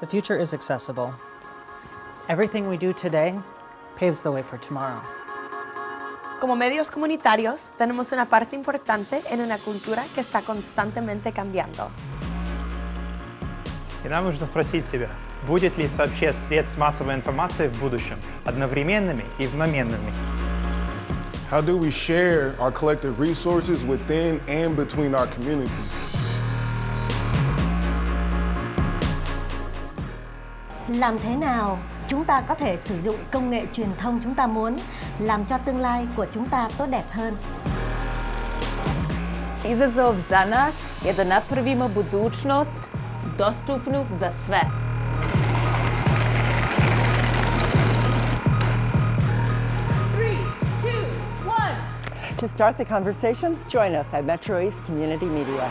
The future is accessible. Everything we do today paves the way for tomorrow. Como medios comunitarios, tenemos una parte importante en una cultura que está constantemente cambiando. И нам нужно спросить себя, будет ли сообщение средств массовой информации в будущем одновременными и одноменными? How do we share our collective resources within and between our communities? Làm thế nào chúng ta có thể sử dụng công nghệ truyền thông chúng ta muốn làm cho tương lai của chúng ta tốt đẹp hơn? Izazov za nas je da napravimo budućnost dostupnu za sve. Three, two, one. To start the conversation, join us at Metro East Community Media.